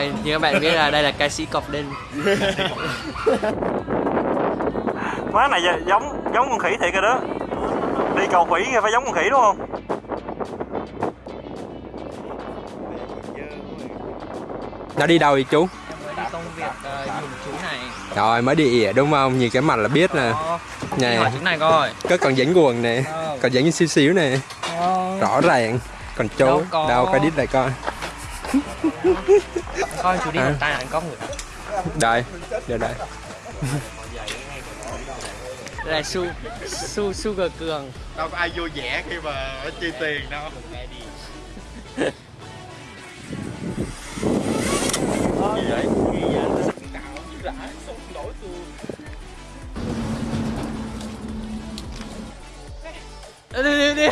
như các bạn biết là đây là ca sĩ cọp đinh. Má này giống giống con khỉ thiệt rồi đó. Đi cầu khỉ phải giống con khỉ đúng không? Nó đi đâu vậy chú? Công việc uh, dùng chú này. Rồi mới đi ỉa đúng không? Nhìn cái mặt là biết nè. này hỏi này coi. Có còn dính quần nè còn dính xíu xíu nè. Rõ ràng. Còn chú đâu, có. đâu phải đít lại coi coi chú đi à. tay anh có người. Đây đây đây. Đây là su su sugar cường. Đâu có ai vui vẻ khi mà chi tiền đâu. Gì vậy? Đi đi đi